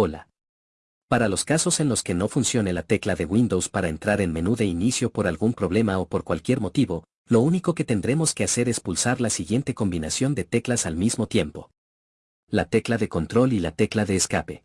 Hola. Para los casos en los que no funcione la tecla de Windows para entrar en menú de inicio por algún problema o por cualquier motivo, lo único que tendremos que hacer es pulsar la siguiente combinación de teclas al mismo tiempo. La tecla de control y la tecla de escape.